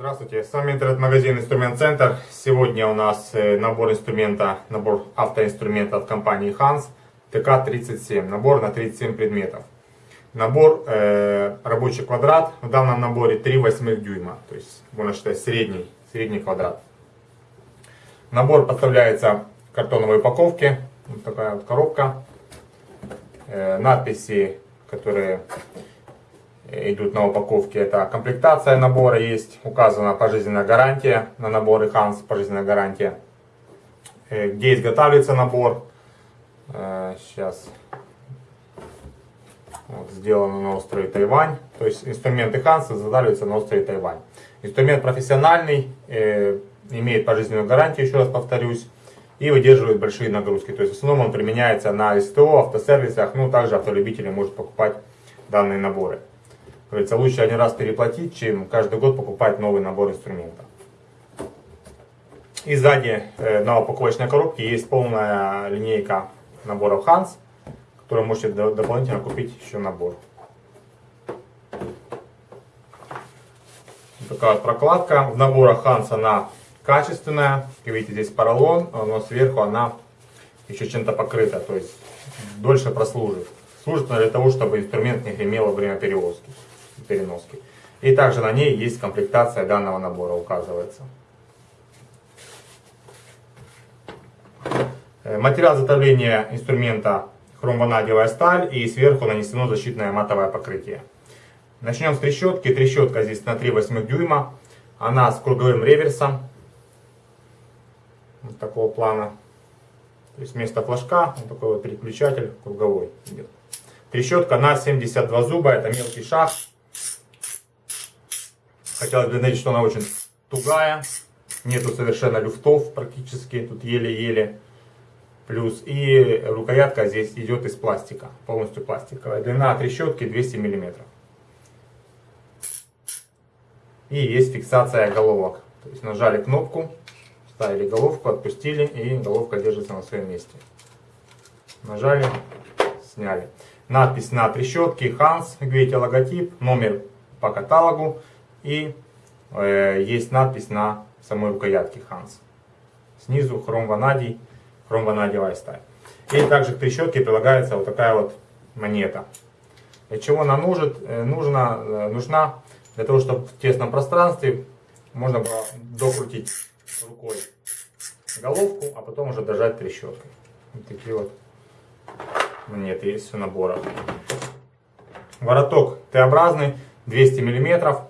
Здравствуйте, с вами интернет-магазин Инструмент Центр. Сегодня у нас э, набор инструмента, набор автоинструмента от компании Hans ТК-37. Набор на 37 предметов. Набор э, рабочий квадрат. В данном наборе 3 восьмых дюйма. То есть можно считать средний, средний квадрат. Набор поставляется в картоновой упаковке. Вот такая вот коробка. Э, надписи, которые идут на упаковке. Это комплектация набора есть, указана пожизненная гарантия на наборы Hans, пожизненная гарантия. Э, где изготавливается набор. Сейчас э, вот, сделано на острове Тайвань. То есть инструменты Hans изготавливаются на острове Тайвань. Инструмент профессиональный, э, имеет пожизненную гарантию, еще раз повторюсь, и выдерживает большие нагрузки. То есть в основном он применяется на СТО, автосервисах, ну также автолюбители могут покупать данные наборы. Говорится, лучше один раз переплатить, чем каждый год покупать новый набор инструментов. И сзади э, на упаковочной коробке есть полная линейка наборов Hans, которую можете дополнительно купить еще набор. Такая вот прокладка. В наборах Hans она качественная. Как видите, здесь поролон, но сверху она еще чем-то покрыта, то есть дольше прослужит. Служит для того, чтобы инструмент не гремел во время перевозки переноски. И также на ней есть комплектация данного набора, указывается. Э, материал изготовления инструмента хромванадиевая сталь и сверху нанесено защитное матовое покрытие. Начнем с трещотки. Трещотка здесь на 3 8 дюйма. Она с круговым реверсом. Вот такого плана. То есть вместо флажка вот такой вот переключатель круговой идет. Трещотка на 72 зуба. Это мелкий шаг. Хотелось бы заметить, что она очень тугая. Нету совершенно люфтов практически. Тут еле-еле. Плюс и рукоятка здесь идет из пластика. Полностью пластиковая. Длина трещотки 200 мм. И есть фиксация головок. То есть нажали кнопку, ставили головку, отпустили и головка держится на своем месте. Нажали, сняли. Надпись на трещотке Hans, видите логотип, номер по каталогу и э, есть надпись на самой рукоятке Hans. Снизу хром ванадий, хром ванадиевая сталь. И также к трещотке прилагается вот такая вот монета. Для чего она нужит, э, нужна, э, нужна для того, чтобы в тесном пространстве можно было докрутить рукой головку, а потом уже дожать трещоткой. Вот такие вот монеты есть в наборах. Вороток Т-образный, 200 миллиметров.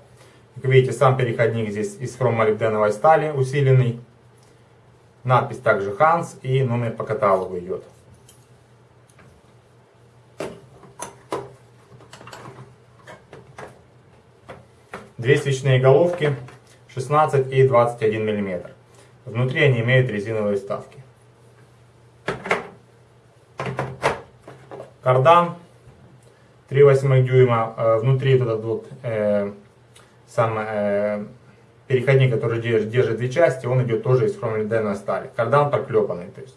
Как видите, сам переходник здесь из хромолибденовой стали усиленный. Надпись также Hans и номер по каталогу идет. Две свечные головки 16 и 21 мм. Внутри они имеют резиновые вставки. Кардан 3,8 дюйма. Э, внутри вот этот вот э, сам э, переходник, который держит, держит две части, он идет тоже из хромолиденовой стали. Кардан проклепанный, то есть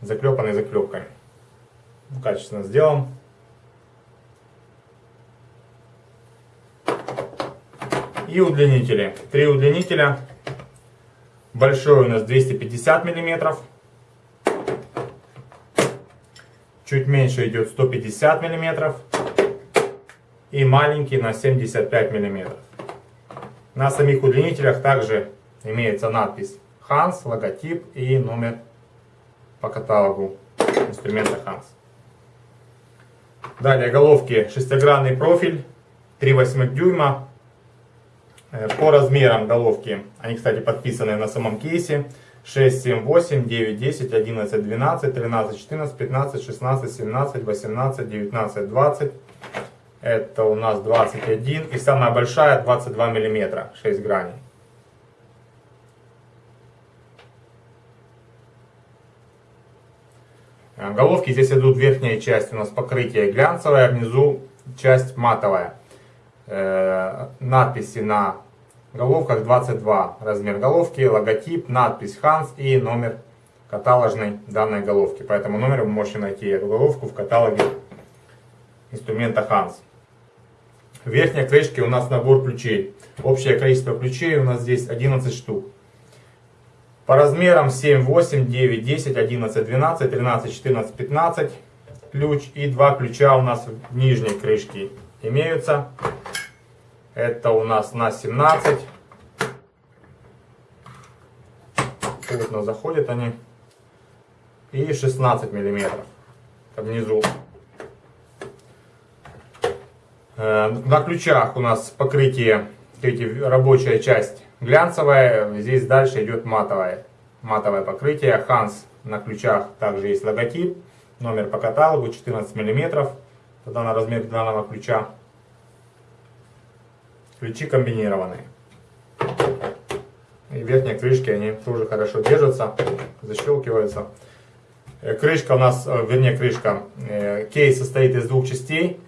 заклепанный заклепками. Качественно сделан. И удлинители. Три удлинителя. Большой у нас 250 миллиметров. Чуть меньше идет 150 миллиметров. И маленький на 75 миллиметров. На самих удлинителях также имеется надпись Hans, логотип и номер по каталогу инструмента Hans. Далее головки шестигранный профиль 3,8 дюйма. Э, по размерам головки, они, кстати, подписаны на самом кейсе. 6, 7, 8, 9, 10, 11, 12, 13, 14, 15, 16, 17, 18, 19, 20. Это у нас 21. И самая большая 22 миллиметра, 6 граней. Э, головки здесь идут верхняя часть у нас покрытие глянцевое, а внизу часть матовая. Э, надписи на головках 22 размер головки, логотип, надпись Hans и номер каталожной данной головки. По этому номеру вы можете найти эту головку в каталоге инструмента Hans. В верхней крышке у нас набор ключей. Общее количество ключей у нас здесь 11 штук. По размерам 7, 8, 9, 10, 11, 12, 13, 14, 15 ключ. И два ключа у нас в нижней крышке имеются. Это у нас на 17. Плотно заходят они. И 16 миллиметров внизу. Э, на ключах у нас покрытие, видите, рабочая часть глянцевая, здесь дальше идет матовое, матовое покрытие. Ханс на ключах также есть логотип, номер по каталогу 14 мм, тогда на размер данного ключа. Ключи комбинированные. И верхние крышки, они тоже хорошо держатся, защелкиваются. Э, крышка у нас, э, вернее крышка, кейс состоит из двух частей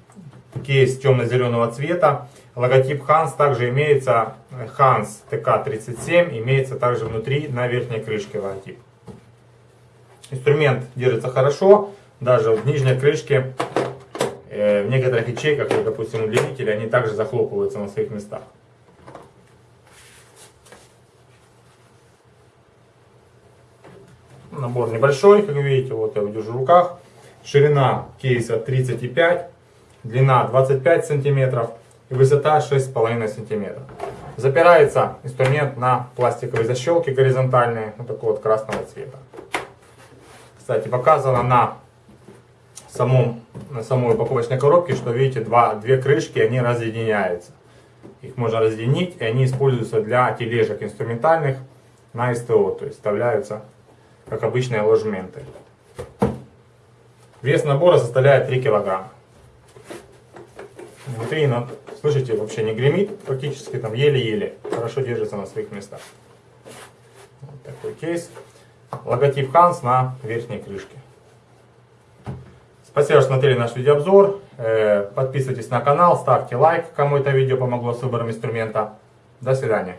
кейс темно-зеленого цвета. Логотип Hans также имеется, Hans TK37 имеется также внутри на верхней крышке логотип. Инструмент держится хорошо, даже в нижней крышке, э, в некоторых ячейках, допустим, удлинители, они также захлопываются на своих местах. Набор небольшой, как видите, вот я держу в руках. Ширина кейса 35 длина 25 сантиметров и высота 6,5 сантиметров. Запирается инструмент на пластиковые защелки горизонтальные, вот такого вот красного цвета. Кстати, показано на, самом, на самой упаковочной коробке, что видите, два, две крышки, они разъединяются. Их можно разъединить, и они используются для тележек инструментальных на СТО, то есть вставляются как обычные ложементы. Вес набора составляет 3 килограмма. Внутри, слышите, вообще не гремит, практически там еле-еле, хорошо держится на своих местах. Вот такой кейс. Логотип Hans на верхней крышке. Спасибо, что смотрели наш видеообзор. Э, подписывайтесь на канал, ставьте лайк, кому это видео помогло с выбором инструмента. До свидания.